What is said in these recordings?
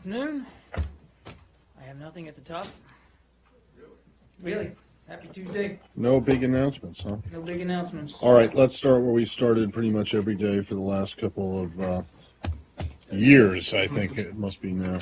Afternoon. I have nothing at the top. Really? Happy Tuesday. No big announcements, huh? No big announcements. All right, let's start where we started pretty much every day for the last couple of uh, years, I think it must be now.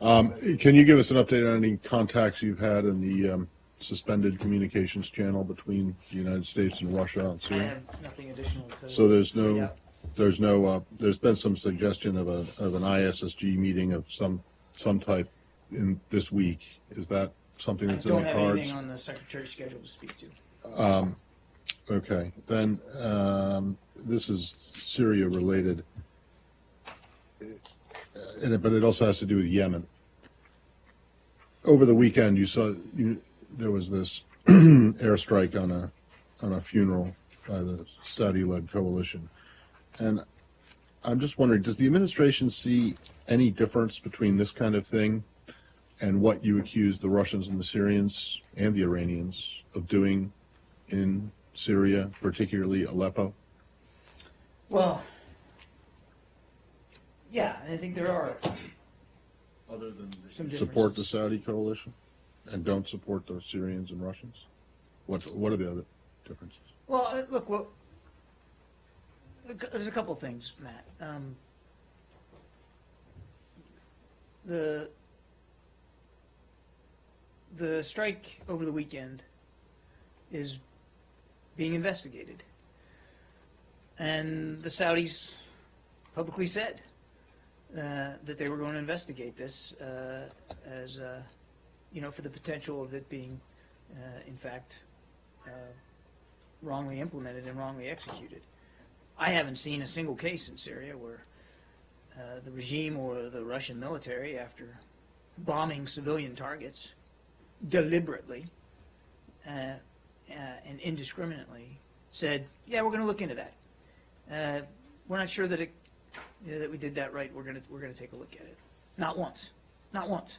Um, Can you give us an update on any contacts you've had in the um, suspended communications channel between the United States and Russia and I Syria? have nothing additional to. So there's no. There's no, uh, there's been some suggestion of a, of an ISSG meeting of some, some type in this week. Is that something I that's in don't the have cards? anything on the secretary's schedule to speak to. Okay, then, um, this is Syria related. And it, but it also has to do with Yemen. Over the weekend, you saw, you, there was this airstrike on a, on a funeral by the Saudi-led coalition. And I'm just wondering, does the administration see any difference between this kind of thing and what you accuse the Russians and the Syrians and the Iranians of doing in Syria, particularly Aleppo? Well, yeah, I think there are. Other than Some support the. Saudi coalition and don't support the Syrians and Russians? What, what are the other differences? Well, uh, look, well, there's a couple things, Matt. Um, the the strike over the weekend is being investigated, and the Saudis publicly said uh, that they were going to investigate this uh, as uh, you know for the potential of it being, uh, in fact. Uh, wrongly implemented and wrongly executed. I haven't seen a single case in Syria where uh, the regime or the Russian military, after bombing civilian targets deliberately uh, uh, and indiscriminately, said, "Yeah, we're going to look into that. Uh, we're not sure that it you know, that we did that right. We're going to we're going to take a look at it." Not once, not once.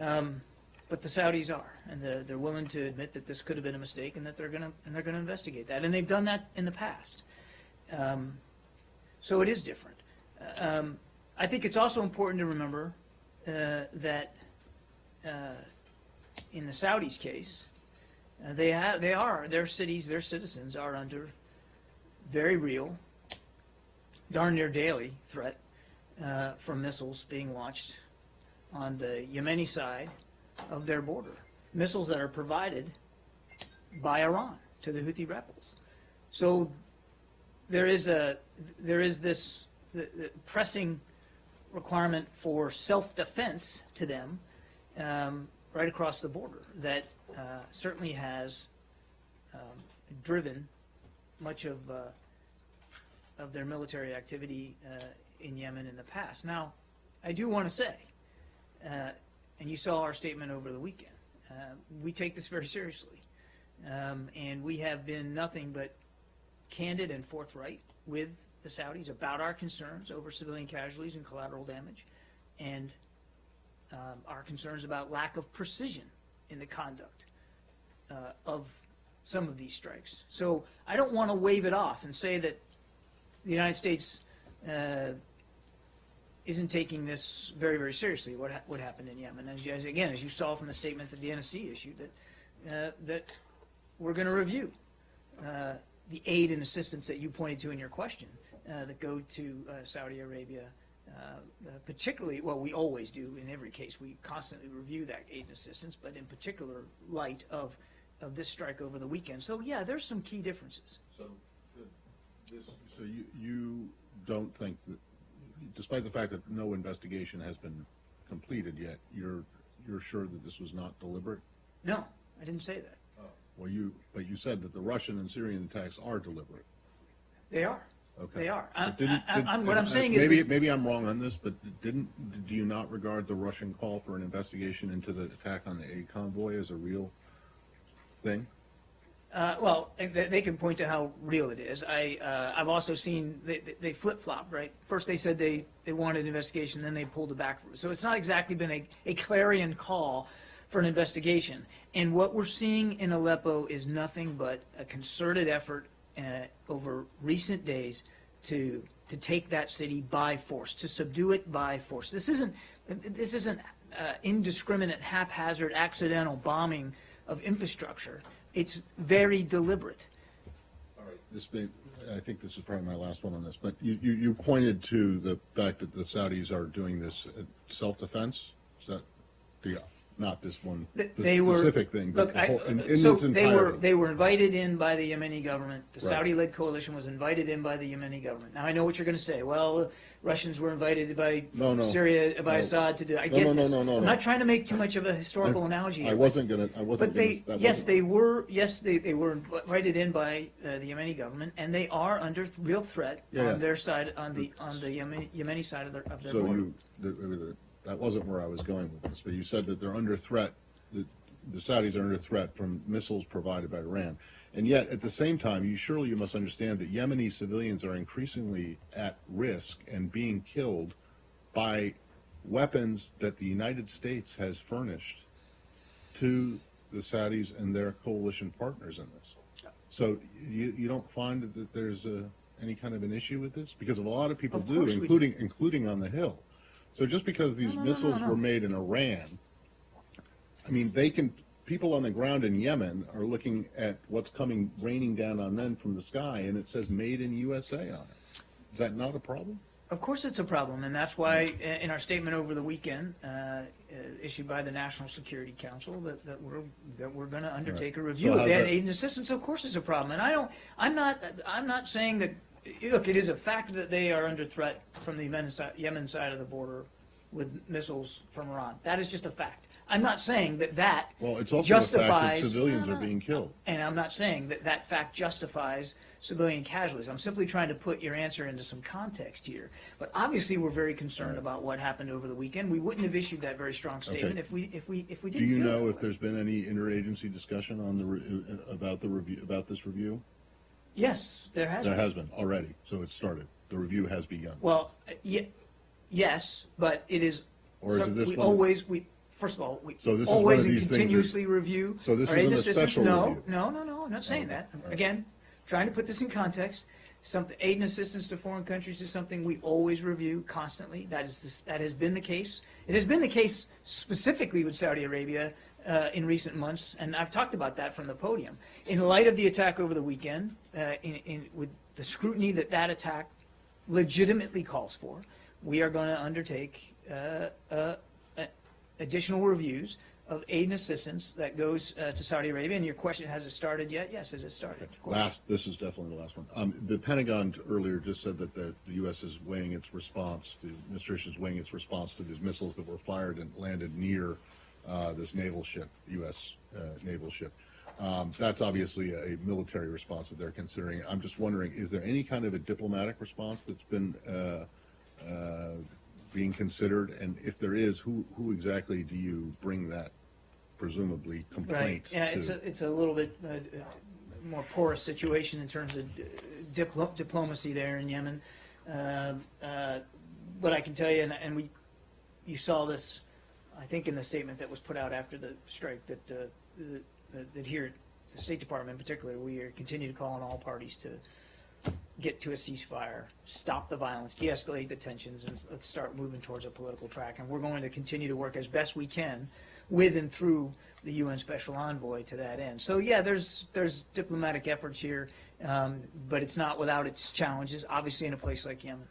Um, but the Saudis are, and they're, they're willing to admit that this could have been a mistake, and that they're going to and they're going to investigate that, and they've done that in the past. Um, so it is different. Um, I think it's also important to remember uh, that uh, in the Saudis' case, uh, they have they are their cities, their citizens are under very real, darn near daily threat uh, from missiles being launched on the Yemeni side of their border. Missiles that are provided by Iran to the Houthi rebels. So there is a there is this the, the pressing requirement for self-defense to them um, right across the border that uh, certainly has um, driven much of uh, of their military activity uh, in Yemen in the past. Now, I do want to say, uh, and you saw our statement over the weekend, uh, we take this very seriously. Um, and we have been nothing but candid and forthright with the Saudis about our concerns over civilian casualties and collateral damage, and um, our concerns about lack of precision in the conduct uh, of some of these strikes. So I don't want to wave it off and say that the United States uh, isn't taking this very, very seriously. What ha- what happened in Yemen? As, as again, as you saw from the statement that the NSC issued, that uh, that we're going to review uh, the aid and assistance that you pointed to in your question uh, that go to uh, Saudi Arabia. Uh, uh, particularly, well, we always do in every case. We constantly review that aid and assistance, but in particular light of of this strike over the weekend. So yeah, there's some key differences. So, so you, you don't think that, despite the fact that no investigation has been completed yet, you're, you're sure that this was not deliberate? No, I didn't say that. Well, you, but you said that the Russian and Syrian attacks are deliberate. They are. Okay. They are. I, didn't- I, did- I'm, what I'm uh, saying is Maybe, that- maybe I'm wrong on this, but didn't, do you not regard the Russian call for an investigation into the attack on the aid convoy as a real thing? Uh, well, they, they can point to how real it is. I, uh, I've also seen they, they- they flip flop, right? First they said they, they wanted an investigation, then they pulled it back. So it's not exactly been a, a clarion call for an investigation. And what we're seeing in Aleppo is nothing but a concerted effort uh, over recent days to to take that city by force, to subdue it by force. This isn't, this isn't uh, indiscriminate, haphazard, accidental bombing of infrastructure. It's very deliberate. All right, this may, I think this is probably my last one on this, but you, you, you pointed to the fact that the Saudis are doing this self-defense? Is that the, not this one Th- They were specific thing, but Look, the I, whole, in, in so its they were entirety? they were invited in by the Yemeni government. The Right. Saudi-led coalition was invited in by the Yemeni government. Now I know what you're going to say. Well, Russians were invited by No, no. Syria by No. Assad to do. I No, get no, no, this. no, no, I'm no. not trying to make too much of a historical I- analogy. I here, wasn't gonna, I wasn't But gonna. they, that yes, wasn't- they were, yes, they, they were invited in by uh, the Yemeni government, and they are under th- real threat Yeah, yeah. on their side, on the on the Yemeni, Yemeni side of their of their So border. you, the- the- that wasn't where I was going with this, but you said that they're under threat, that the Saudis are under threat from missiles provided by Iran. And yet, at the same time, you surely you must understand that Yemeni civilians are increasingly at risk and being killed by weapons that the United States has furnished to the Saudis and their coalition partners in this. So you, you don't find that there's a, any kind of an issue with this? Because a lot of people Of do, we do. including, including on the Hill. So just because these No, no, no, missiles no, no. were made in Iran, I mean, they can, people on the ground in Yemen are looking at what's coming, raining down on them from the sky, and it says made in USA on it. Is that not a problem? Of course, it's a problem, and that's why uh, in our statement over the weekend, uh, uh, issued by the National Security Council, that, that we're that we're going to undertake a review So of that that- aid and assistance. Of course, it's a problem, and I don't. I'm not. I'm not saying that. Look, it is a fact that they are under threat from the Yemen side, of the border with missiles from Iran. That is just a fact. I'm not saying that that Well, it's also the fact that justifies civilians are being killed. and I'm not saying that that fact justifies civilian casualties. I'm simply trying to put your answer into some context here. But obviously, we're very concerned about what happened over the weekend. We wouldn't have issued that very strong statement Okay. if we if we if we didn't. Do you know if way. there's been any interagency discussion on the, re- about the review, about this review? Yes, there has. There been. has been, already, so it's started. The review has begun. Well, ye- yes, but it is. Or is it this we one? always we. First of all, we So this is one always of and things that- continuously review. So this our isn't and a assistance. special no, review? No, no, no, I'm not saying that. all right. Again, trying to put this in context. Something aid and assistance to foreign countries is something we always review constantly. That is this, that has been the case. It has been the case specifically with Saudi Arabia uh, in recent months, and I've talked about that from the podium. In light of the attack over the weekend, uh, in, in, with the scrutiny that that attack legitimately calls for, we are going to undertake uh, uh, additional reviews of aid and assistance that goes uh, to Saudi Arabia. And your question, has it started yet? Yes, it has started. Last, this is definitely the last one. Um, the Pentagon earlier just said that the, the U.S. is weighing its response, the administration is weighing its response to these missiles that were fired and landed near, uh, this naval ship, U.S. uh, naval ship. Um, that's obviously a, a military response that they're considering. I'm just wondering, is there any kind of a diplomatic response that's been, uh, uh, being considered? And if there is, who, who exactly do you bring that presumably complaint Right, yeah, it's to? a, it's a little bit uh, uh, more porous situation in terms of uh, diplo- diplomacy there in Yemen. Um, uh, But I can tell you, and, and we, you saw this, I think in the statement that was put out after the strike, that, uh, that here, the State Department in particular, we are continue to call on all parties to get to a ceasefire, stop the violence, de-escalate the tensions, and let's start moving towards a political track. And we're going to continue to work as best we can with and through the UN Special Envoy to that end. So yeah, there's there's diplomatic efforts here, um, but it's not without its challenges. Obviously, in a place like Yemen,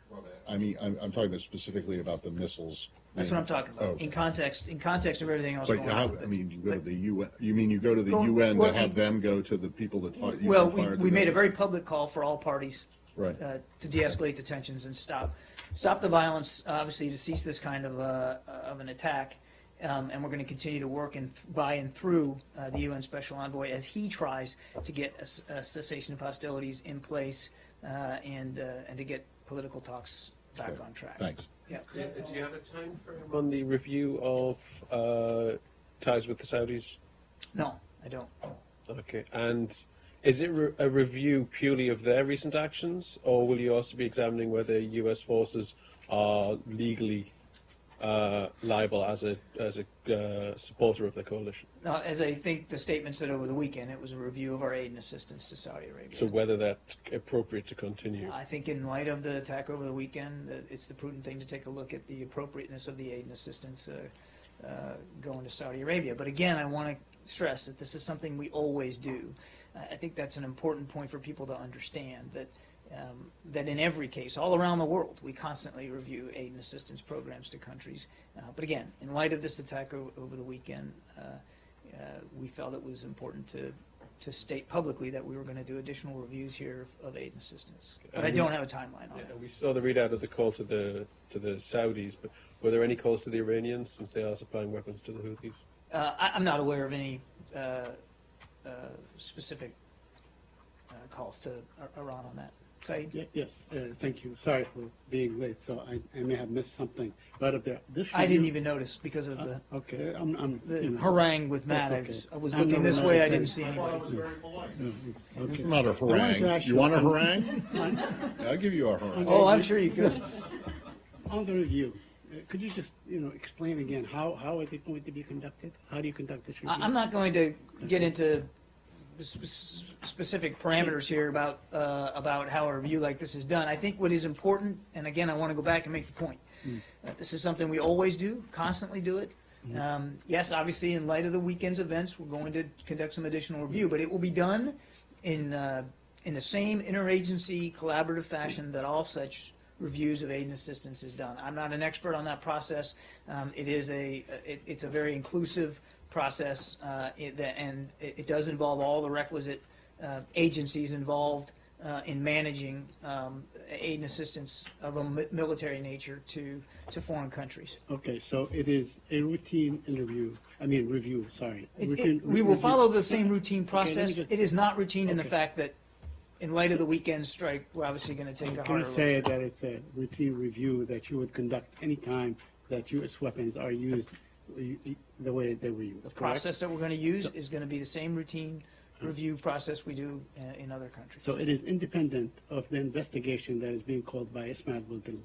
I mean, I'm, I'm talking specifically about the missiles. That's what I'm talking about. Oh, In context, in context of everything else But going how, on. I mean, you go to the UN, you mean you go to the Go- UN well, to have them go to the people that fired, you Well, we, fired we made a very public call for all parties Right, uh, to de-escalate the tensions and stop, stop the violence, obviously to cease this kind of, uh, of an attack. Um, and we're going to continue to work in, by and through uh, the UN Special Envoy as he tries to get a s- a, cessation of hostilities in place uh, and, uh, and to get political talks back Okay. on track. thanks. Yeah. Do you, do you have a time frame on the review of uh, ties with the Saudis? No, I don't. Okay, and is it re- a review purely of their recent actions, or will you also be examining whether U.S. forces are legally uh, liable as a as a uh, supporter of the coalition. Now, as I think the statement said over the weekend, it was a review of our aid and assistance to Saudi Arabia. So whether that's appropriate to continue. I think in light of the attack over the weekend, that it's the prudent thing to take a look at the appropriateness of the aid and assistance uh, uh, going to Saudi Arabia. But again, I want to stress that this is something we always do. I- I think that's an important point for people to understand, that, um, that in every case, all around the world, we constantly review aid and assistance programs to countries. Uh, But again, in light of this attack over the weekend, uh, uh, we felt it was important to, to state publicly that we were going to do additional reviews here of- of aid and assistance. But I And- don't have a timeline on Yeah, it. we saw the readout of the call to the to the Saudis, but were there any calls to the Iranians since they are supplying weapons to the Houthis? Uh, I, I'm not aware of any uh, uh, specific uh, calls to Iran on that. Saeed? Ye- Yes, uh, thank you. Sorry for being late, so I, I may have missed something. But of the, this. I didn't even notice because of the, Uh, Okay, I'm, I'm. the you know, harangue with Matt. I That's was, okay. I was I'm looking this way, I didn't see anybody. Okay. Not a I wanted to harangue. ask You you- want a I'm- harangue? I'll give you a harangue. Oh, I'm sure you could. On the review, uh, could you just, you know, explain again, how, how is it going to be conducted? How do you conduct this I- review? I'm not going to get into sp- specific parameters here about, uh, about how a review like this is done. I think what is important, and again, I want to go back and make the point, uh, this is something we always do, constantly do it. Um, Yes, obviously, in light of the weekend's events, we're going to conduct some additional review, but it will be done in, uh, in the same interagency collaborative fashion that all such reviews of aid and assistance is done. I'm not an expert on that process. Um, It is a, it, it's a very inclusive process, uh, it- and it, it does involve all the requisite uh, agencies involved uh, in managing um, aid and assistance of a mi- military nature to, to foreign countries. Okay, so it is a routine interview, I mean, review, sorry. It- Routine it- We will review. follow the same routine process. just- It is not routine in the fact that, in light of the weekend strike, we're obviously going to I take was a going to look. say that it's a routine review that you would conduct anytime that U.S. weapons are used the way they were used, The process that we're going to use So- is going to be the same routine review process we do uh, in other countries. So it is independent of the investigation that is being called by Ismail Wuld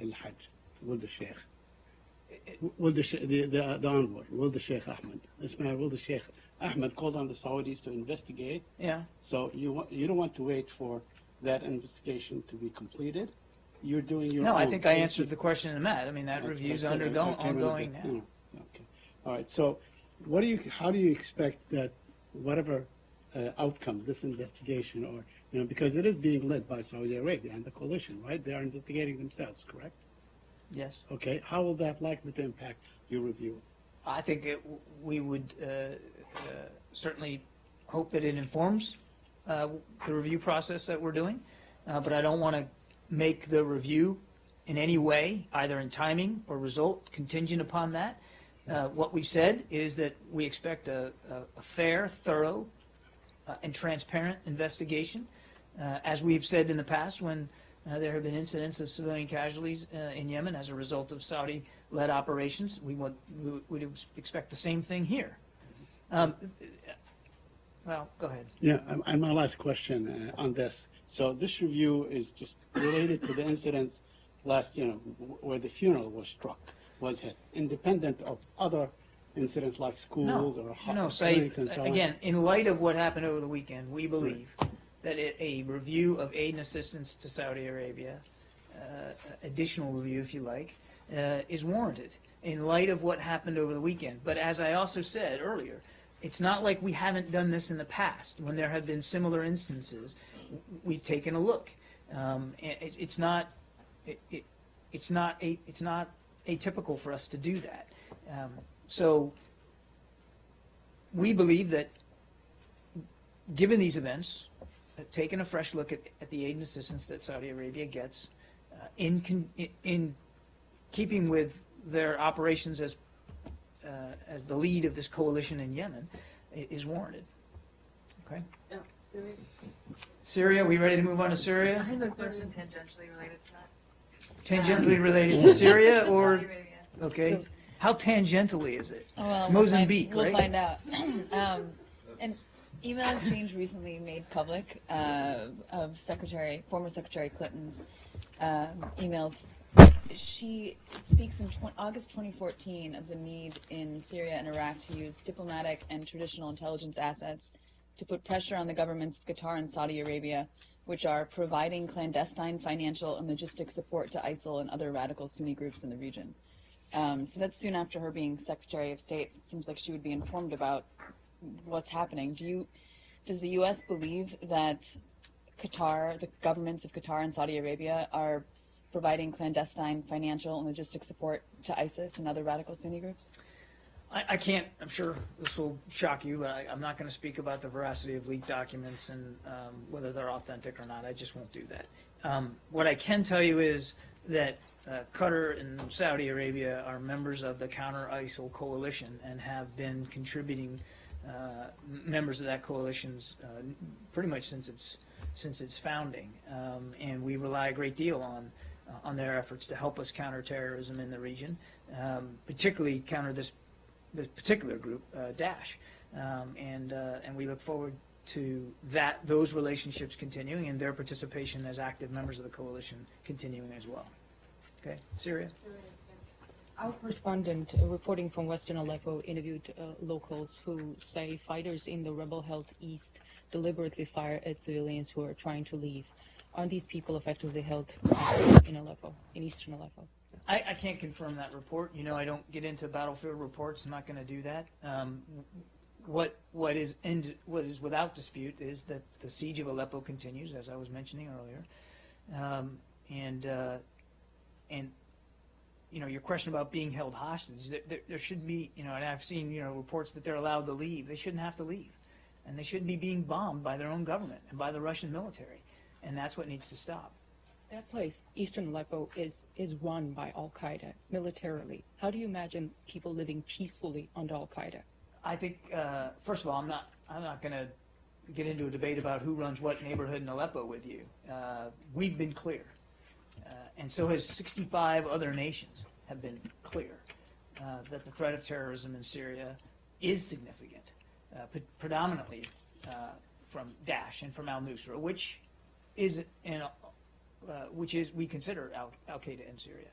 al-Hajj, Wuld al-Sheikh. Wuld al-Sheikh, the, the, the envoy, Wuld al-Sheikh Ahmed. Ismail Wuld al-Sheikh Ahmed called on the Saudis to investigate. Yeah, So you, wa- you don't want to wait for that investigation to be completed. You're doing your own. no, I think I answered the question to Matt. I mean, that That's what I review's. I- I undergoing, came in ongoing now. no, Okay, all right, so what do you, how do you expect that whatever uh, outcome this investigation or, you know, because it is being led by Saudi Arabia and the coalition, right? They are investigating themselves, correct? Yes. Okay, how will that likely to impact your review? I think it, we would uh, uh, certainly hope that it informs uh, the review process that we're doing, uh, but I don't want to make the review in any way, either in timing or result, contingent upon that. Uh, What we've said is that we expect a a- a fair, thorough, uh, and transparent investigation. Uh, As we've said in the past, when uh, there have been incidents of civilian casualties uh, in Yemen as a result of Saudi-led operations, we would, we would expect the same thing here. Um, Well, go ahead. Yeah, and- my last question on this. So this review is just related to the incidents last, you know, where the funeral was struck, was hit, independent of other incidents like schools or No, ho- no, clinics and so on? again, in light of what happened over the weekend, we believe that it- a review of aid and assistance to Saudi Arabia, uh, additional review if you like, uh, is warranted in light of what happened over the weekend. But as I also said earlier, it's not like we haven't done this in the past. When there have been similar instances, w- we've taken a look. Um, and it's, it's not, it, it, it's not a, it's not atypical for us to do that. Um, so we believe that, given these events, uh, taking a fresh look at, at the aid and assistance that Saudi Arabia gets, uh, in, con- in- in keeping with their operations as, uh, as the lead of this coalition in Yemen, is warranted. Okay? Oh, so we- Syria, we ready to move on to Syria? I have a question tangentially related to that. Tangentially related to Syria, or, okay? How tangentially is it? Oh, well, Mozambique, we'll right? find, We'll find out. um, an email exchange recently made public uh, of Secretary, former Secretary Clinton's um, emails she speaks in tw- August 2014 of the need in Syria and Iraq to use diplomatic and traditional intelligence assets to put pressure on the governments of Qatar and Saudi Arabia, which are providing clandestine financial and logistic support to ISIL and other radical Sunni groups in the region. Um, so that's soon after her being Secretary of State. It seems like she would be informed about what's happening. Do you, does the U.S. believe that Qatar, the governments of Qatar and Saudi Arabia, are providing clandestine financial and logistic support to ISIS and other radical Sunni groups? I, I can't, I'm sure this will shock you, but I, I'm not going to speak about the veracity of leaked documents and um, whether they're authentic or not. I just won't do that. Um, what I can tell you is that uh, Qatar and Saudi Arabia are members of the Counter ISIL coalition and have been contributing uh, members of that coalition's uh, pretty much since its since its founding, um, and we rely a great deal on uh, on their efforts to help us counter terrorism in the region, um, particularly counter this this particular group, uh, Daesh, um, and uh, and we look forward to that those relationships continuing and their participation as active members of the coalition continuing as well. Okay, Syria. Our correspondent uh, reporting from Western Aleppo interviewed uh, locals who say fighters in the rebel-held east deliberately fire at civilians who are trying to leave. Aren't these people effectively held in Aleppo, in eastern Aleppo? I, I can't confirm that report. You know, I don't get into battlefield reports. I'm not going to do that. Um, what what is in, what is without dispute is that the siege of Aleppo continues, as I was mentioning earlier, um, and uh, and you know your question about being held hostage. There, there, there should be you know, and I've seen you know reports that they're allowed to leave. They shouldn't have to leave, and they shouldn't be being bombed by their own government and by the Russian military, and that's what needs to stop. That place, eastern Aleppo, is, is run by Al Qaeda militarily. How do you imagine people living peacefully under Al Qaeda? I think, uh, first of all, I'm not, I'm not going to get into a debate about who runs what neighborhood in Aleppo with you. Uh, we've been clear, uh, and so has 65 other nations have been clear uh, that the threat of terrorism in Syria is significant, uh, predominantly uh, from Daesh and from Al Nusra, which is in, uh, which is we consider Al, Al Qaeda in Syria,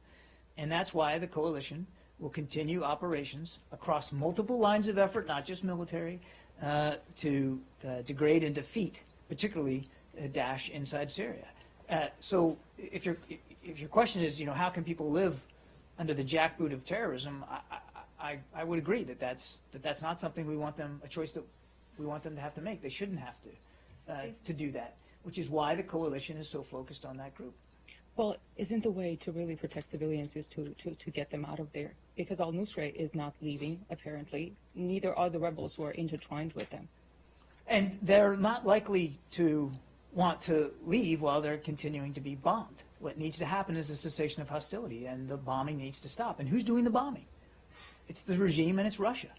and that's why the coalition will continue operations across multiple lines of effort, not just military, uh, to uh, degrade and defeat, particularly uh, Daesh inside Syria. Uh, so, if your if your question is, you know, how can people live under the jackboot of terrorism? I, I, I- I would agree that that's that that's not something we want them a choice that we want them to have to make. They shouldn't have to uh, to do that, which is why the coalition is so focused on that group. Well, isn't the way to really protect civilians is to, to, to get them out of there? Because Al Nusra is not leaving, apparently. Neither are the rebels who are intertwined with them. And they're not likely to want to leave while they're continuing to be bombed. What needs to happen is a cessation of hostility, and the bombing needs to stop. And who's doing the bombing? It's the regime and it's Russia.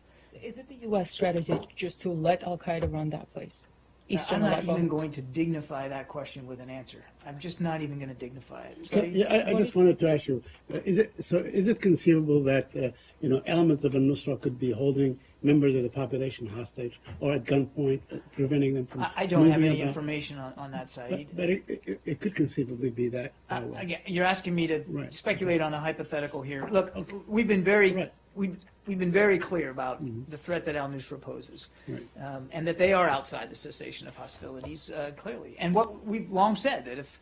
Is it the U.S. strategy just to let Al Qaeda run that place? Eastern I'm not Aleppo? even going to dignify that question with an answer. I'm just not even going to dignify it. So, yeah, I, I just is- wanted to ask you, uh, is it, so is it conceivable that, uh, you know, elements of al-Nusra could be holding members of the population hostage or at gunpoint, uh, preventing them from I, I don't have any about? information on, on that side. But, but it, it, it could conceivably be that, Uh, that way. Again, you're asking me to Right. speculate on a hypothetical here. Look, we've been very, Right. We've, we've been very clear about the threat that al-Nusra poses. Right. Um, and that they are outside the cessation of hostilities, uh, clearly. And what we've long said, that if,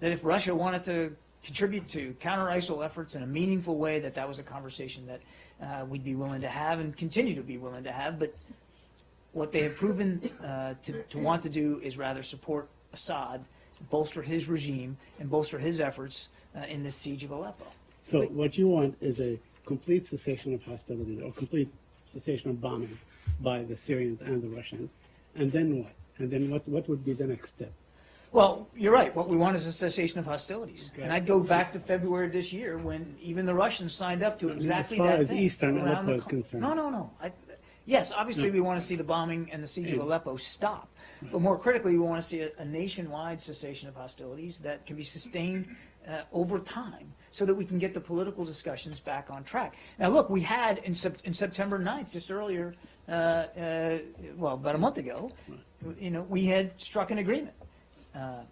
that if Russia wanted to contribute to counter-ISIL efforts in a meaningful way, that that was a conversation that uh, we'd be willing to have and continue to be willing to have. But what they have proven uh, to, to want to do is rather support Assad, bolster his regime, and bolster his efforts uh, in this siege of Aleppo. So what you want is a complete cessation of hostilities or complete cessation of bombing by the Syrians and the Russians. And then what? And then what, what would be the next step? Well, you're right. What we want is a cessation of hostilities. Okay. And I'd go back to February of this year when even the Russians signed up to mean, exactly as far that as thing. Eastern Aleppo is concerned. No, no, no. I, yes, obviously No. we want to see the bombing and the siege of Aleppo stop. But more critically, we want to see a, a nationwide cessation of hostilities that can be sustained uh, over time so that we can get the political discussions back on track. Now, look, we had in, in September 9th, just earlier, uh, uh, well, about a month ago, you know, we had struck an agreement uh, uh,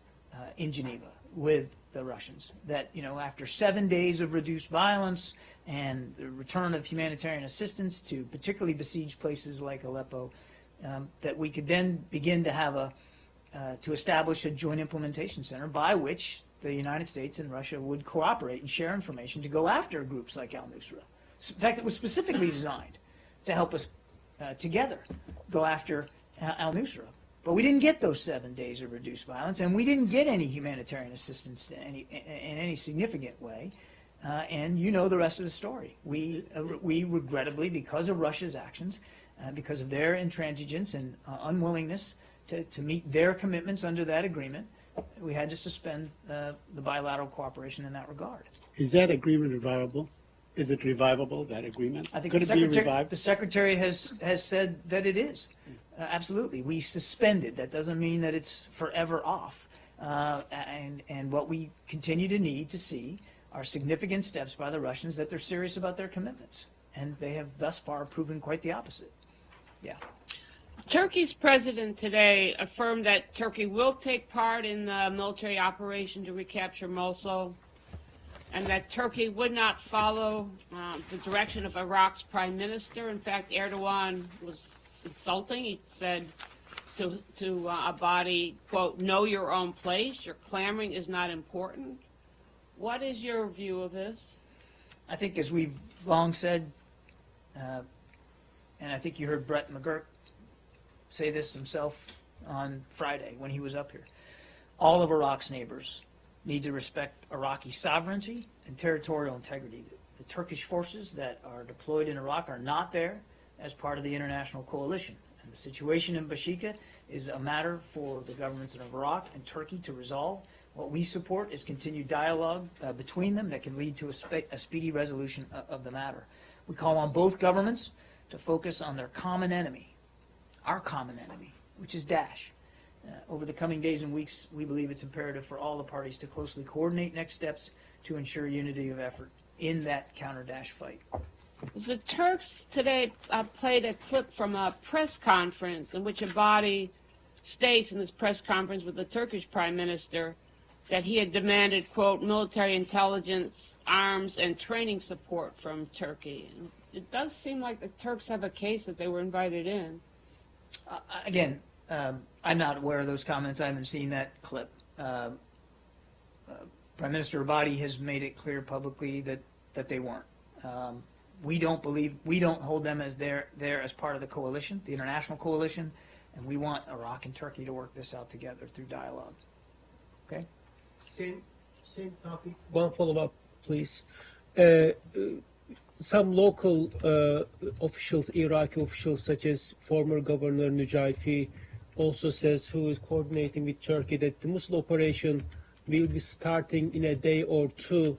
in Geneva with the Russians. That, you know, after seven days of reduced violence and the return of humanitarian assistance to particularly besieged places like Aleppo, um, that we could then begin to have a, uh, to establish a joint implementation center by which the United States and Russia would cooperate and share information to go after groups like al-Nusra. In fact, it was specifically designed to help us uh, together go after uh, al-Nusra. But we didn't get those seven days of reduced violence, and we didn't get any humanitarian assistance in any, in any significant way. Uh, and you know the rest of the story. We, uh, we regrettably, because of Russia's actions, uh, because of their intransigence and unwillingness to, to meet their commitments under that agreement, we had to suspend uh, the bilateral cooperation in that regard. Is that agreement revivable? Is it revivable, that agreement? I think Could the it be secretary, revived? the secretary has, has said that it is. Uh, absolutely. We suspended. That doesn't mean that it's forever off. Uh, and, and what we continue to need to see are significant steps by the Russians that they're serious about their commitments. And they have thus far proven quite the opposite. Yeah. Turkey's president today affirmed that Turkey will take part in the military operation to recapture Mosul and that Turkey would not follow um, the direction of Iraq's prime minister. In fact, Erdogan was insulting. He said to, to uh, Abadi, quote, know your own place. Your clamoring is not important. What is your view of this? I think, as we've long said, uh, and I think you heard Brett McGurk say this himself on Friday when he was up here. All of Iraq's neighbors need to respect Iraqi sovereignty and territorial integrity. The Turkish forces that are deployed in Iraq are not there as part of the international coalition. And the situation in Bashika is a matter for the governments of Iraq and Turkey to resolve. What we support is continued dialogue uh, between them that can lead to a, spe- a speedy resolution of, of the matter. We call on both governments to focus on their common enemy, our common enemy, which is Daesh. Uh, over the coming days and weeks, we believe it's imperative for all the parties to closely coordinate next steps to ensure unity of effort in that counter Daesh fight. The Turks today uh, played a clip from a press conference in which Abadi states in this press conference with the Turkish prime minister that he had demanded, quote, military intelligence, arms, and training support from Turkey. It does seem like the Turks have a case that they were invited in. Uh, again, um, I'm not aware of those comments. I haven't seen that clip. Um, uh, Prime Minister Abadi has made it clear publicly that, that they weren't. Um, we don't believe we don't hold them as there there as part of the coalition, the international coalition, and we want Iraq and Turkey to work this out together through dialogue. Okay. Same, same topic. One follow-up, please. Uh, uh, some local uh, officials, Iraqi officials, such as former Governor Nujaifi, also says who is coordinating with Turkey that the Mosul operation will be starting in a day or two.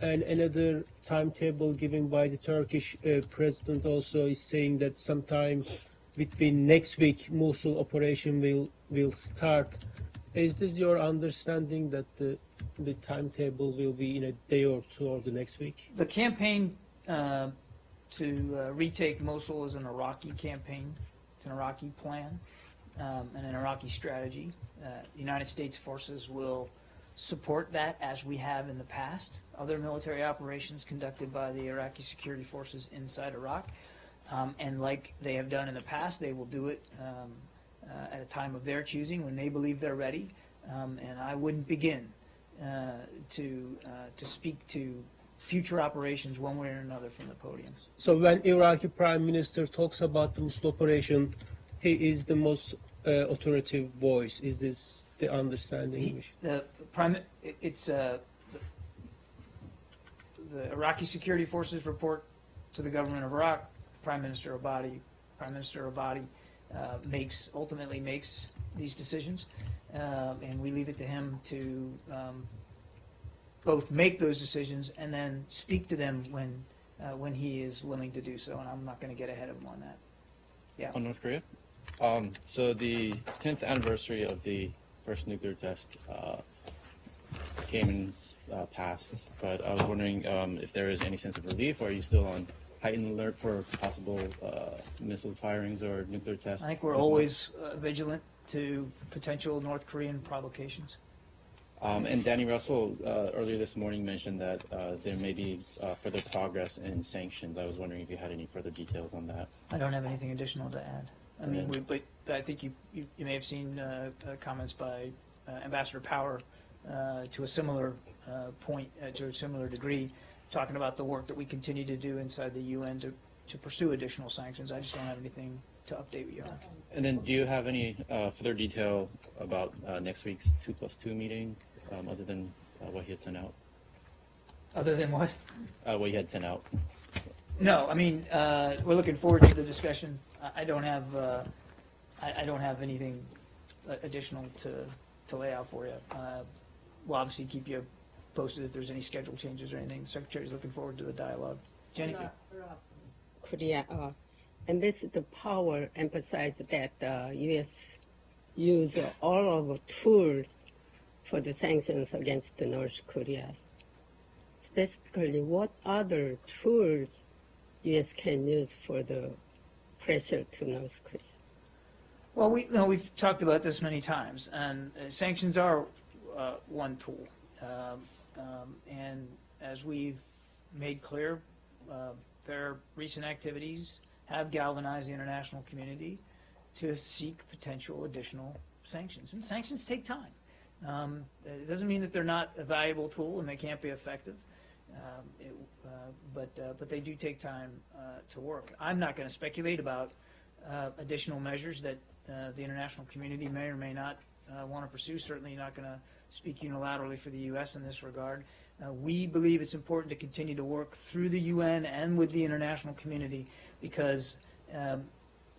And another timetable given by the Turkish uh, president also is saying that sometime between next week Mosul operation will will start. Is this your understanding that the the timetable will be in a day or two or the next week? The campaign uh, to uh, retake Mosul is an Iraqi campaign. It's an Iraqi plan um, and an Iraqi strategy. Uh, United States forces will support that as we have in the past. Other military operations conducted by the Iraqi security forces inside Iraq. Um, and like they have done in the past, they will do it um, uh, at a time of their choosing when they believe they're ready. Um, and I wouldn't begin to uh, to speak to future operations one way or another from the podiums. So when Iraqi Prime Minister talks about the Mosul operation, he is the most uh, authoritative voice. Is this the understanding? He, the prime, it's uh, the, the Iraqi security forces report to the government of Iraq. Prime Minister Abadi, Prime Minister Abadi uh, makes ultimately makes these decisions, um, and we leave it to him to um, both make those decisions and then speak to them when uh, when he is willing to do so. And I'm not going to get ahead of him on that. Yeah. On North Korea. Um, so the 10th anniversary of the first nuclear test uh, came and uh, passed, but I was wondering um, if there is any sense of relief, or are you still on heightened alert for possible uh, missile firings or nuclear tests? I think we're always uh, vigilant to potential North Korean provocations. Um, and Danny Russell uh, earlier this morning mentioned that uh, there may be uh, further progress in sanctions. I was wondering if you had any further details on that. I don't have anything additional to add. I mean, we, but I think you, you, you may have seen uh, uh, comments by uh, Ambassador Power uh, to a similar uh, point, uh, to a similar degree, talking about the work that we continue to do inside the UN to, to pursue additional sanctions. I just don't have anything to update you on. And then, do you have any uh, further detail about uh, next week's two plus two meeting, um, other than uh, what he had sent out? Other than what? Uh, what he had sent out. No, I mean, uh, we're looking forward to the discussion. I, I don't have, uh, I, I don't have anything uh, additional to, to lay out for you. Uh, We'll obviously keep you posted if there's any schedule changes or anything. The Secretary's looking forward to the dialogue. Jenny? Korea, uh, and this the power emphasize that uh, U.S. use all of the tools for the sanctions against the North Korea. Specifically, what other tools U.S. can use for the pressure to North Korea? Well, we, you know, we've talked about this many times, and uh, sanctions are uh, one tool. Um, um, And as we've made clear, uh, their recent activities have galvanized the international community to seek potential additional sanctions. And sanctions take time. Um, It doesn't mean that they're not a valuable tool and they can't be effective, um, it- uh, but, uh, but they do take time uh, to work. I'm not going to speculate about uh, additional measures that uh, the international community may or may not want to pursue. Certainly not going to speak unilaterally for the U.S. in this regard. Uh, We believe it's important to continue to work through the UN and with the international community because, um,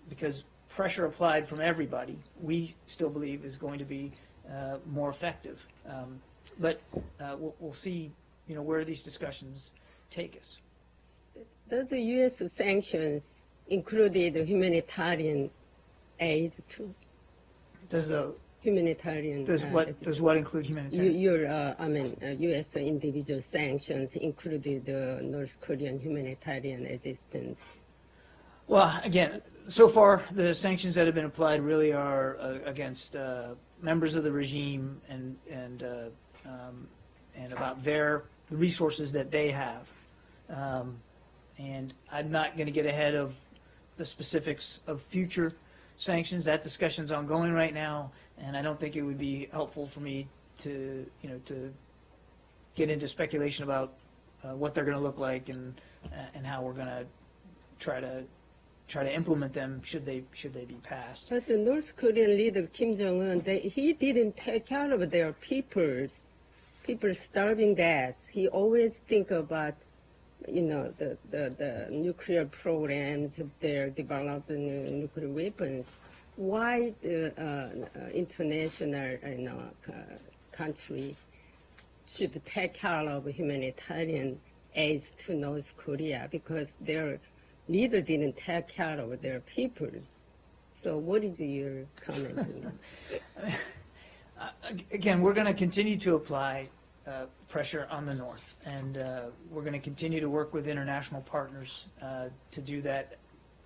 because pressure applied from everybody, we still believe is going to be uh, more effective. Um, But uh, we'll, we'll see, you know, where these discussions take us. Does the U.S. sanctions included humanitarian aid too? Does the, Humanitarian. does uh, what, does what include humanitarian? your, uh, I mean, uh, U.S. individual sanctions included the North Korean humanitarian assistance. Well, again, so far, the sanctions that have been applied really are uh, against uh, members of the regime and, and, uh, um, and about their, the resources that they have. Um, And I'm not going to get ahead of the specifics of future sanctions. That discussion's ongoing right now, and I don't think it would be helpful for me to, you know, to get into speculation about uh, what they're going to look like and, and how we're going to try to try to implement them should they should they be passed. But the North Korean leader Kim Jong Un, he didn't take care of their people's, people starving death. He always think about, you know, the, the, the nuclear programs, their developed nu- nuclear weapons. Why the uh, international, you know, uh, country should take care of humanitarian aid to North Korea because their leader didn't take care of their peoples. So what is your comment? Again, we're going to continue to apply uh, pressure on the North, and uh, we're going to continue to work with international partners uh, to do that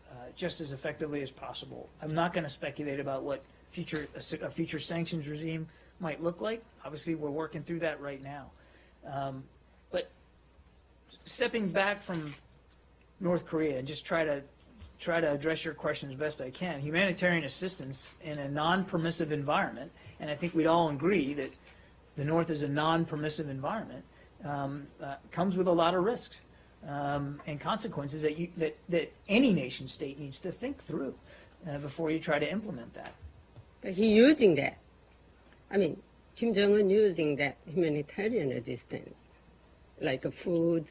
uh, just as effectively as possible. I'm not going to speculate about what future a, future sanctions regime might look like. Obviously, we're working through that right now. Um, but stepping back from North Korea and just try to try to address your question as best I can. Humanitarian assistance in a non-permissive environment, and I think we'd all agree that the North is a non-permissive environment, um, uh, comes with a lot of risks um, and consequences that you that, that any nation state needs to think through uh, before you try to implement that. But he using that. I mean, Kim Jong Un using that humanitarian assistance, like a food.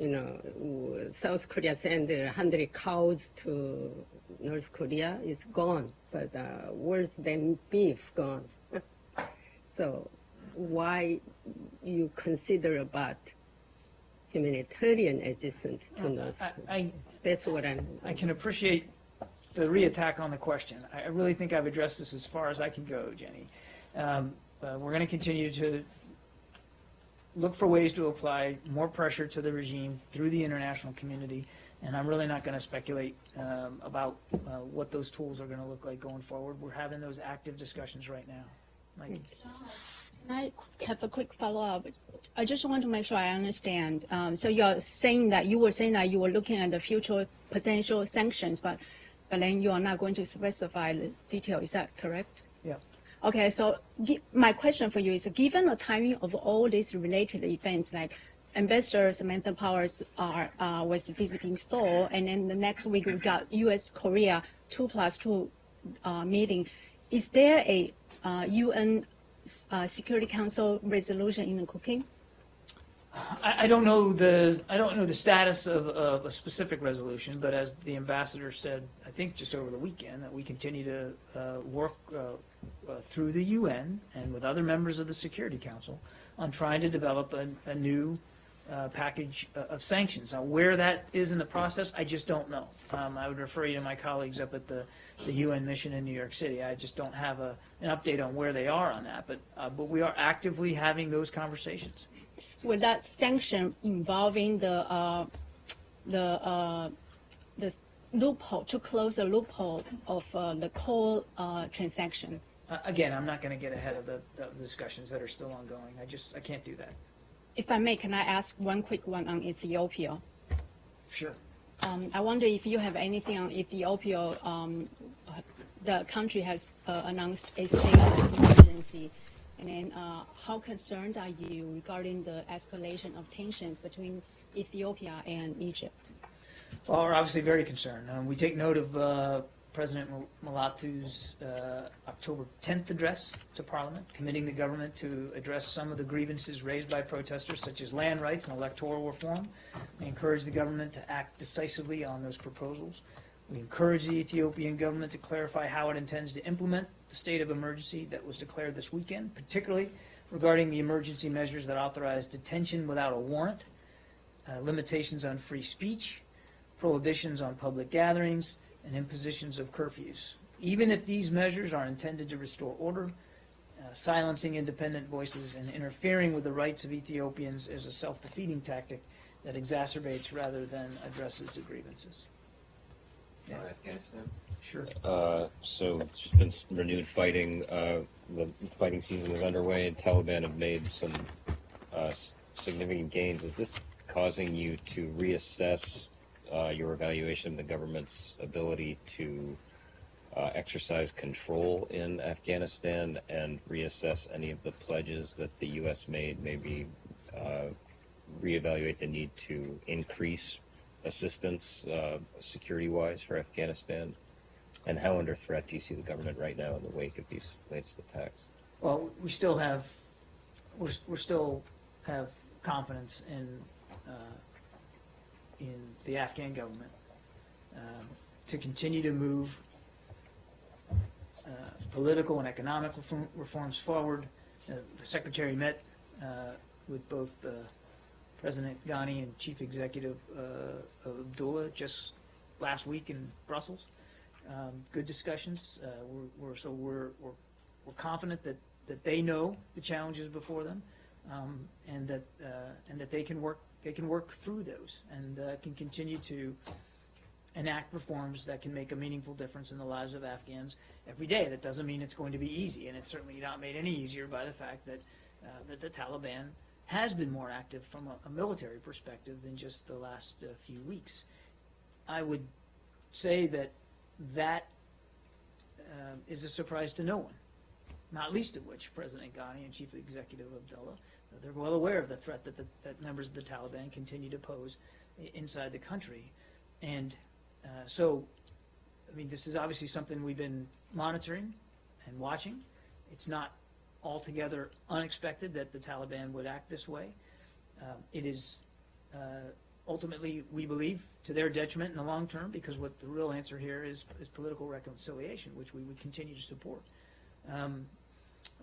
You know, South Korea send hundred cows to North Korea. It's gone, but uh, worse than beef gone. so, why you consider about humanitarian assistance to North Korea? I, That's what I'm. I can appreciate the reattack on the question. I I really think I've addressed this as far as I can go, Jenny. Um, uh, We're going to continue to look for ways to apply more pressure to the regime through the international community, and I'm really not going to speculate um, about uh, what those tools are going to look like going forward. We're having those active discussions right now. Mike? I have a quick follow-up? I just want to make sure I understand. Um, so you're saying that you were saying that you were looking at the future potential sanctions, but but then you are not going to specify the detail. Is that correct? Yeah. Okay. So my question for you is: Given the timing of all these related events, like Ambassador Samantha Powers are uh, was visiting Seoul, and then the next week we got U.S. Korea two plus two uh, meeting. Is there a uh, UN uh, Security Council resolution in the cooking? I, I don't know the, I don't know the status of, of a specific resolution, but as the ambassador said, I think just over the weekend, that we continue to uh, work uh, uh, through the UN and with other members of the Security Council on trying to develop a, a new uh, package uh, of sanctions. Now, where that is in the process, I just don't know. Um, I would refer you to my colleagues up at the, the UN mission in New York City. I just don't have a, an update on where they are on that, but, uh, but we are actively having those conversations. Will that sanction involving the uh, the uh, the loophole to close the loophole of uh, the coal uh, transaction? Uh, Again, I'm not going to get ahead of the, the discussions that are still ongoing. I just, I can't do that. If I may, can I ask one quick one on Ethiopia? Sure. Um, I wonder if you have anything on Ethiopia. Um, the country has uh, announced a state of emergency. And then, uh, how concerned are you regarding the escalation of tensions between Ethiopia and Egypt? Well, we're obviously very concerned. Um, we take note of uh, President Mal- Malatu's uh, October 10th address to Parliament, committing the government to address some of the grievances raised by protesters, such as land rights and electoral reform. We encourage the government to act decisively on those proposals. We encourage the Ethiopian government to clarify how it intends to implement the state of emergency that was declared this weekend, particularly regarding the emergency measures that authorize detention without a warrant, uh, limitations on free speech, prohibitions on public gatherings, and impositions of curfews. Even if these measures are intended to restore order, uh, silencing independent voices and interfering with the rights of Ethiopians is a self-defeating tactic that exacerbates rather than addresses the grievances. Yeah. Afghanistan. Sure. Uh, so it's just been renewed fighting. Uh, the fighting season is underway, and Taliban have made some uh, significant gains. Is this causing you to reassess uh, your evaluation of the government's ability to uh, exercise control in Afghanistan and reassess any of the pledges that the U.S. made? Maybe uh, reevaluate the need to increase assistance uh, security-wise for Afghanistan? And how under threat do you see the government right now in the wake of these latest attacks? Well, we still have, we're, we're still have confidence in, uh, in the Afghan government um, to continue to move uh, political and economic reform, reforms forward. Uh, the secretary met uh, with both uh, President Ghani and Chief Executive uh, Abdullah just last week in Brussels. Um, good discussions. Uh, we're, we're, so we're, we're, we're confident that, that they know the challenges before them, um, and that uh, and that they can work they can work through those and uh, can continue to enact reforms that can make a meaningful difference in the lives of Afghans every day. That doesn't mean it's going to be easy, and it's certainly not made any easier by the fact that uh, that the Taliban has been more active from a, a military perspective in just the last uh, few weeks. I would say that that uh, is a surprise to no one, not least of which President Ghani and Chief Executive Abdullah. They're well aware of the threat that, the, that members of the Taliban continue to pose inside the country. And uh, so, I mean, this is obviously something we've been monitoring and watching. It's not altogether unexpected that the Taliban would act this way. Um, it is uh, ultimately, we believe, to their detriment in the long term, because what the real answer here is, is political reconciliation, which we would continue to support. Um,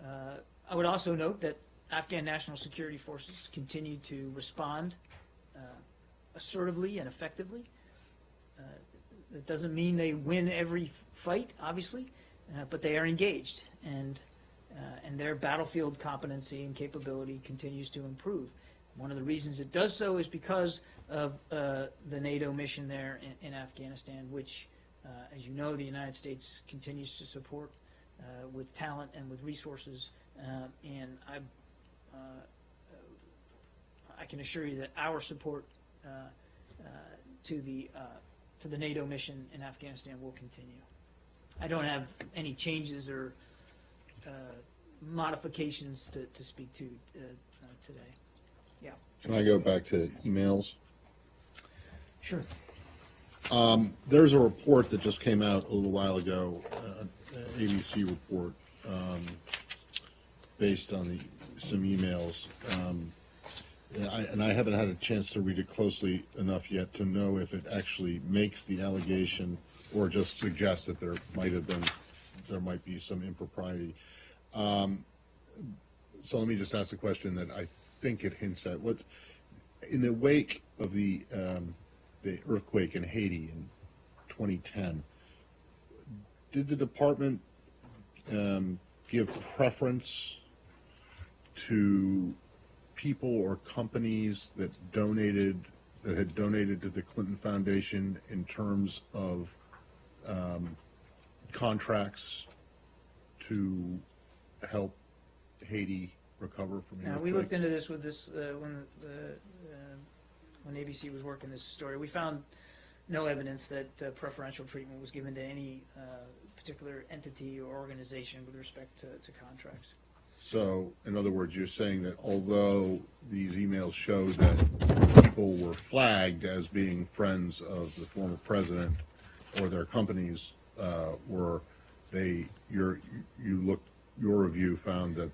uh, I would also note that Afghan national security forces continue to respond uh, assertively and effectively. Uh, that doesn't mean they win every fight, obviously, uh, but they are engaged, and uh, and their battlefield competency and capability continues to improve. One of the reasons it does so is because of uh, the NATO mission there in, in Afghanistan, which, uh, as you know, the United States continues to support with talent and with resources Uh, and I, I can assure you that our support uh, uh, to the uh, to the NATO mission in Afghanistan will continue. I don't have any changes or uh, modifications to, to speak to uh, uh, today. Yeah, Can I go back to emails? sure. Um, there's a report that just came out a little while ago, uh, an ABC report, um, based on the, some emails. Um, and I, and I haven't had a chance to read it closely enough yet to know if it actually makes the allegation or just suggests that there might have been, there might be some impropriety. Um, so let me just ask the question that I think it hints at. What, in the wake of the, um, the earthquake in Haiti in 2010, did the department um, give preference to people or companies that donated, that had donated to the Clinton Foundation in terms of um, contracts to help Haiti recover from the Now, earthquake? we looked into this with this, uh, when the, uh, when ABC was working this story. We found no evidence that uh, preferential treatment was given to any uh, particular entity or organization with respect to, to contracts. So, in other words, you're saying that although these emails show that people were flagged as being friends of the former president or their companies, uh, were they, your, you looked, your review found that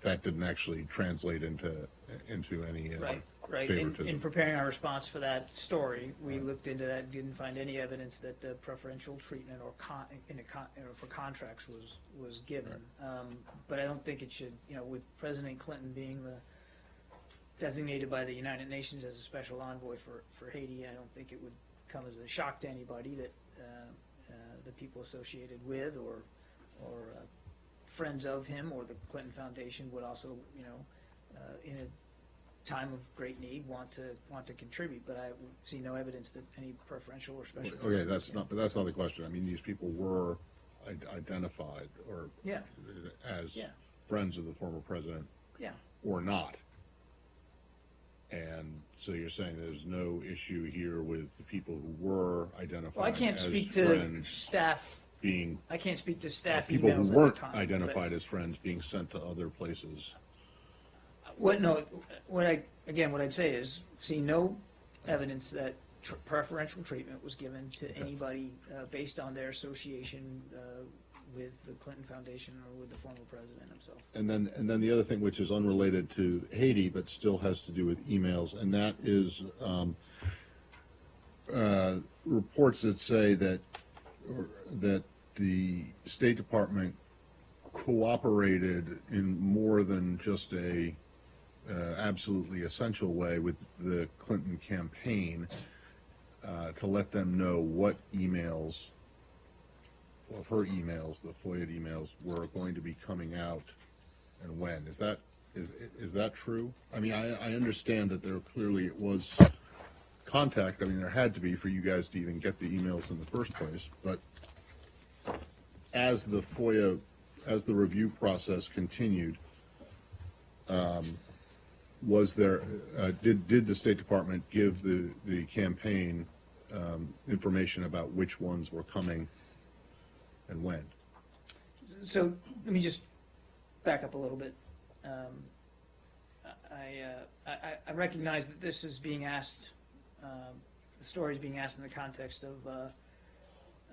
that didn't actually translate into, into any uh, Right, right. In, in preparing our response for that story, we looked into that, and didn't find any evidence that the preferential treatment or con, in a con, you know, for contracts was, was given. Um, but I don't think it should, you know, with President Clinton being the, designated by the United Nations as a special envoy for, for Haiti, I don't think it would come as a shock to anybody that, uh, uh, the people associated with or, or, uh, friends of him or the Clinton Foundation would also, you know, uh, in a time of great need, want to, want to contribute, but I see no evidence that any preferential or special. Okay, that's not, but that's not the question. I mean, these people were i- identified or Yeah, as Yeah. friends of the former president yeah. or not. And so you're saying there's no issue here with the people who were identified Well, I can't as speak to friends staff, being I can't speak to uh, staff people emails who at the weren't time. but- identified as friends being sent to other places. What, no, what I, again, what I'd say is, see no evidence that tr- preferential treatment was given to anybody uh, based on their association uh, with the Clinton Foundation or with the former president himself. And then, and then the other thing, which is unrelated to Haiti, but still has to do with emails, and that is um, uh, reports that say that, or that the State Department cooperated in more than just a uh, absolutely essential way with the Clinton campaign uh, to let them know what emails, of her emails, the FOIA emails, were going to be coming out and when. Is that, is, is that true? I mean, I, I understand that there clearly it was contact, I mean, there had to be for you guys to even get the emails in the first place, but as the FOIA, as the review process continued, um, was there, uh, did, did the State Department give the, the campaign um, information about which ones were coming and when? So let me just back up a little bit. Um, I, uh, I, I recognize that this is being asked, um, the story is being asked in the context of, uh,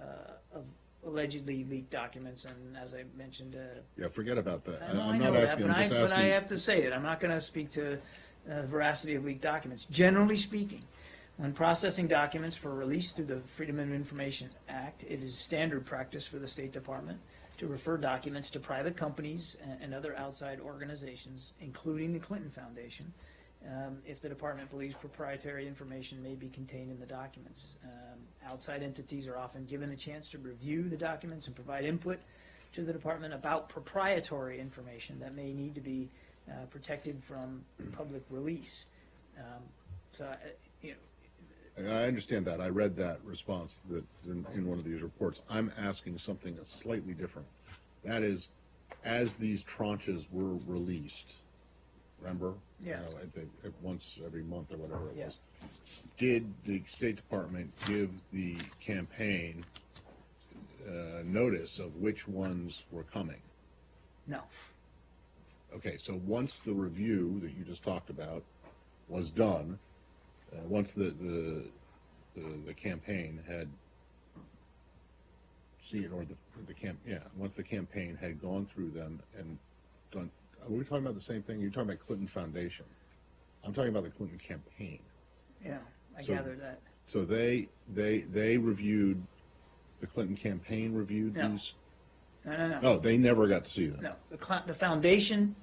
uh, of allegedly leaked documents, and as I mentioned, uh, Yeah, forget about that. I, I am not that, asking, but I'm I, just but I have to say it. I'm not going to speak to uh, veracity of leaked documents. Generally speaking, when processing documents for release through the Freedom of Information Act, it is standard practice for the State Department to refer documents to private companies and, and other outside organizations, including the Clinton Foundation, um, if the department believes proprietary information may be contained in the documents. Um, outside entities are often given a chance to review the documents and provide input to the department about proprietary information that may need to be uh, protected from public release. Um, so, uh, you know, I understand that. I read that response that in, in one of these reports. I'm asking something slightly different. That is, as these tranches were released, remember? Yeah. You know, at the, at once every month or whatever it Yeah. was. Did the State Department give the campaign uh, notice of which ones were coming? No. Okay, so once the review that you just talked about was done, uh, once the, the, the, the campaign had seen, or the, the camp, yeah, once the campaign had gone through them and done, are we talking about the same thing? You're talking about Clinton Foundation. I'm talking about the Clinton campaign. Yeah, I So- gathered that. So they, they, they reviewed, the Clinton campaign reviewed No. these? No, no, no. No, they never got to see them. No, the, the foundation,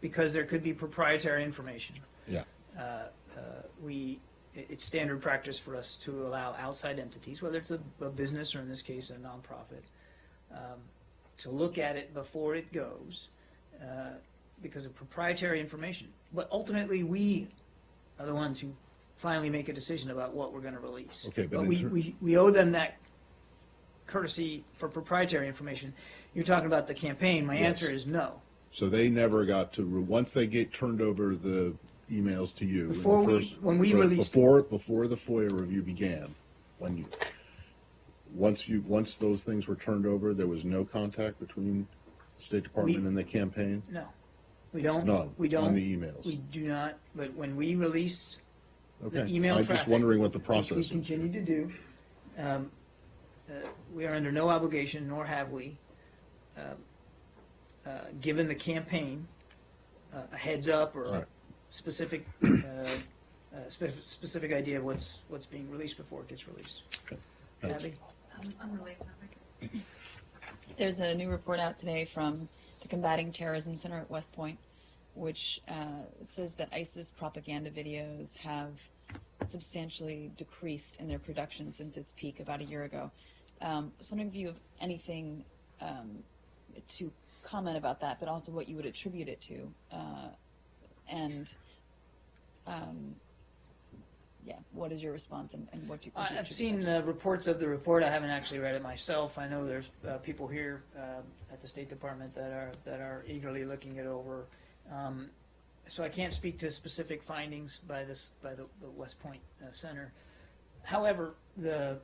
because there could be proprietary information. Yeah. Uh, uh, we, it's standard practice for us to allow outside entities, whether it's a, a business or in this case a nonprofit, um, to look at it before it goes, uh, because of proprietary information. But ultimately, we are the ones who finally make a decision about what we're going to release. Okay, but but we, we we owe them that courtesy for proprietary information. You're talking about the campaign. My Yes. answer is no. So they never got to, once they get turned over the emails to you. Before we- when we released- Before, before the FOIA review began, when you, once you, once those things were turned over, there was no contact between the State Department We- and the campaign? No, we don't. None, We don't. on the emails. We do not, but when we release the Okay, email I'm traffic. just wondering what the which process We is. continue to do. um, uh, We are under no obligation, nor have we, um, uh, given the campaign uh, a heads up or Right. specific, uh, uh, spe- specific idea of what's, what's being released before it gets released. Thanks. Abby? Um, unrelated topic. There's a new report out today from the Combating Terrorism Center at West Point, which uh, says that ISIS propaganda videos have substantially decreased in their production since its peak about a year ago. Um, I was wondering if you have anything um, to comment about that, but also what you would attribute it to, uh, and um, yeah, what is your response and, and what you? I- I've seen uh, reports of the report. I haven't actually read it myself. I know there's uh, people here uh, at the State Department that are that are eagerly looking it over. Um, so I can't speak to specific findings by this by the, the West Point uh, Center. However, the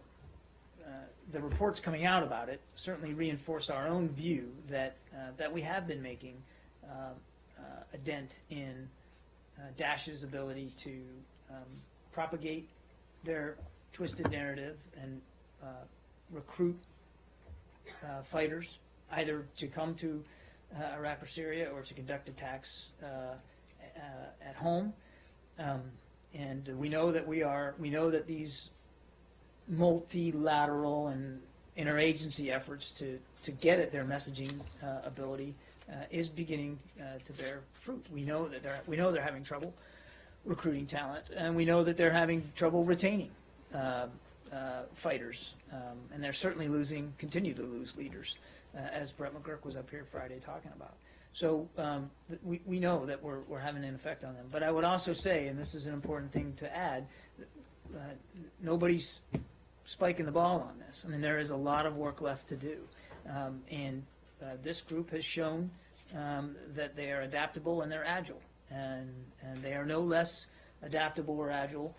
uh, the reports coming out about it certainly reinforce our own view that uh, that we have been making uh, uh, a dent in uh, Daesh's ability to um, propagate their twisted narrative and uh, recruit uh, fighters either to come to uh, Iraq or Syria or to conduct attacks uh, uh, at home. Um, and we know that we are we know that these multilateral and interagency efforts to, to get at their messaging uh, ability is beginning to bear fruit. We know that they're we know they're having trouble recruiting talent, and we know that they're having trouble retaining uh, uh, fighters, um, and they're certainly losing, continue to lose leaders, uh, as Brett McGurk was up here Friday talking about. So um, we, we know that we're, we're having an effect on them. But I would also say, and this is an important thing to add, uh, nobody's spiking the ball on this. I mean, there is a lot of work left to do. Um, and uh, this group has shown um, that they are adaptable and they're agile. And, and they are no less adaptable or agile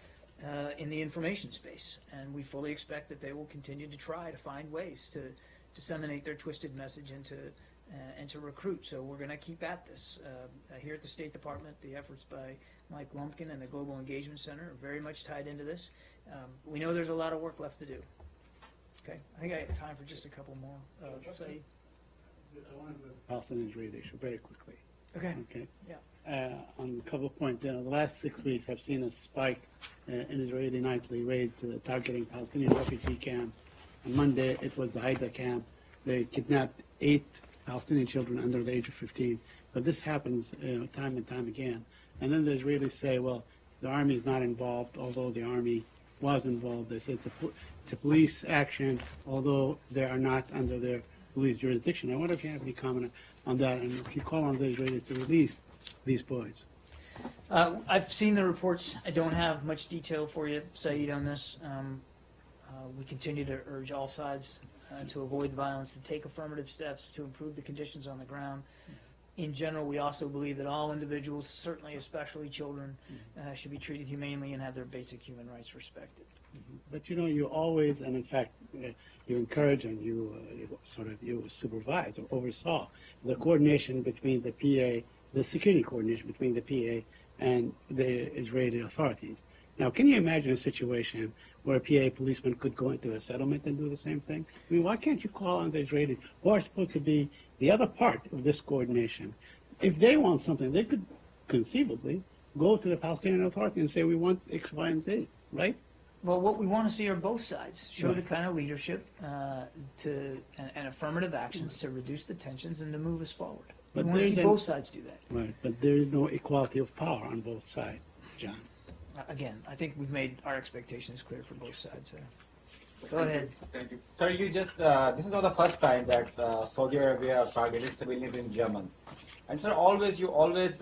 uh, in the information space. And we fully expect that they will continue to try to find ways to disseminate their twisted message and to, uh, and to recruit. So we're going to keep at this. Uh, here at the State Department, the efforts by Mike Lumpkin and the Global Engagement Center are very much tied into this. Um, we know there's a lot of work left to do. Okay, I think I have time for just a couple more. Uh, say, I want to the Palestinian Israeli issue very quickly. Okay, Okay. yeah. Uh, on a couple of points, you know, the last six weeks have seen a spike uh, in Israeli nightly raids uh, targeting Palestinian refugee camps. On Monday, it was the Aida camp. They kidnapped eight Palestinian children under the age of 15. But this happens you know, time and time again. And then the Israelis say, well, the army is not involved, although the army was involved. They say it's a, it's a police action, although they are not under their police jurisdiction. I wonder if you have any comment on that, and if you call on the Israelis to release these boys. Uh, I've seen the reports. I don't have much detail for you, Saeed, on this. Um, uh, we continue to urge all sides uh, to avoid violence, to take affirmative steps to improve the conditions on the ground. In general, we also believe that all individuals, certainly especially children, uh, should be treated humanely and have their basic human rights respected. But you know, you always, and in fact, uh, you encourage and you, uh, you sort of you supervise or oversaw the coordination between the PA, the security coordination between the PA and the Israeli authorities. Now, can you imagine a situation where a PA policeman could go into a settlement and do the same thing? I mean, why can't you call on the Israelis, who are supposed to be the other part of this coordination? If they want something, they could conceivably go to the Palestinian Authority and say, we want X, Y, and Z, right? Well, what we want to see are both sides show the kind of leadership uh, to and, and affirmative actions to reduce the tensions and to move us forward. But we want to see an- both sides do that. Right, but there is no equality of power on both sides, John. Uh, Again, I think we've made our expectations clear for both sides. Uh, go ahead. Thank you. Sir, you just, uh, this is not the first time that uh, Saudi Arabia targeted civilians in Yemen. And sir, always, you always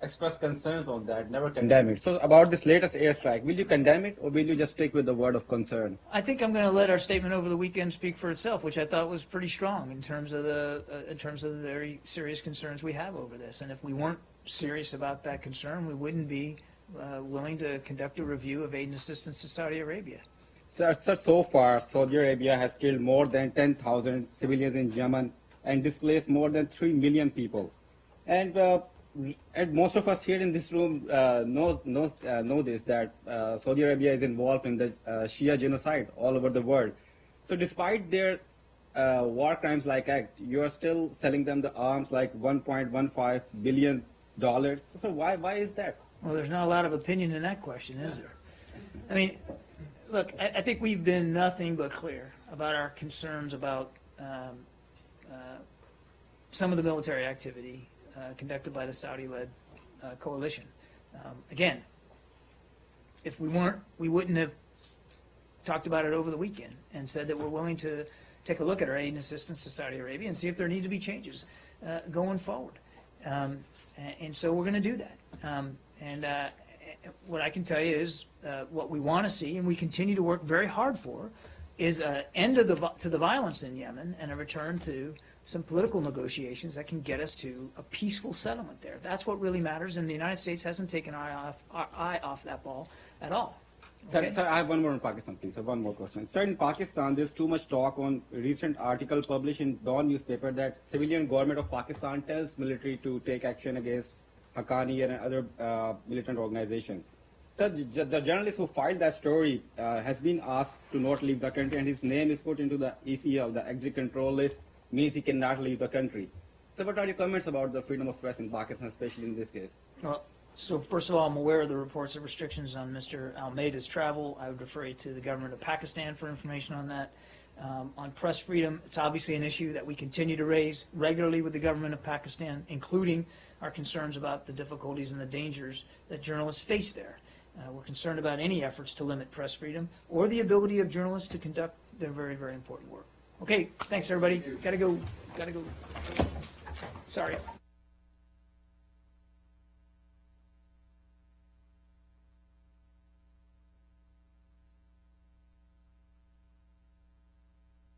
uh, express concerns on that, never condemn it. So about this latest airstrike, will you condemn it or will you just stick with the word of concern? I think I'm going to let our statement over the weekend speak for itself, which I thought was pretty strong in terms of the uh, in terms of the very serious concerns we have over this. And if we weren't serious about that concern, we wouldn't be uh, willing to conduct a review of aid and assistance to Saudi Arabia. Sir, sir, so far, Saudi Arabia has killed more than 10,000 civilians in Yemen and displaced more than 3 million people. And, uh, and most of us here in this room uh, know, know, uh, know this, that uh, Saudi Arabia is involved in the uh, Shia genocide all over the world. So despite their uh, war crimes like act, you are still selling them the arms like 1.15 billion dollars. So why, why is that? Well, there's not a lot of opinion in that question, is there? I mean, look, I, I think we've been nothing but clear about our concerns about um, uh, some of the military activity conducted by the Saudi-led uh, coalition. Um, again, if we weren't, we wouldn't have talked about it over the weekend and said that we're willing to take a look at our aid and assistance to Saudi Arabia and see if there need to be changes uh, going forward. Um, a- and, so we're going to do that. Um, and uh, what I can tell you is uh, what we want to see, and we continue to work very hard for, is an end of the, to the violence in Yemen and a return to some political negotiations that can get us to a peaceful settlement there. That's what really matters, and the United States hasn't taken our eye off, our eye off that ball at all. Sir, Okay? sir, I have one more on Pakistan, please. Sir, one more question. Sir, in Pakistan, there's too much talk on recent article published in Dawn newspaper that civilian government of Pakistan tells military to take action against Haqqani and other uh, militant organizations. Sir, the, the journalist who filed that story uh, has been asked to not leave the country, and his name is put into the ECL, the exit control list, means he cannot leave the country. So, what are your comments about the freedom of press in Pakistan, especially in this case? Well, so first of all, I'm aware of the reports of restrictions on Mr. Almeida's travel. I would refer you to the government of Pakistan for information on that. Um, on press freedom, it's obviously an issue that we continue to raise regularly with the government of Pakistan, including our concerns about the difficulties and the dangers that journalists face there. Uh, we're concerned about any efforts to limit press freedom or the ability of journalists to conduct their very, very important work. Okay, thanks everybody. Gotta go. Gotta go. Sorry.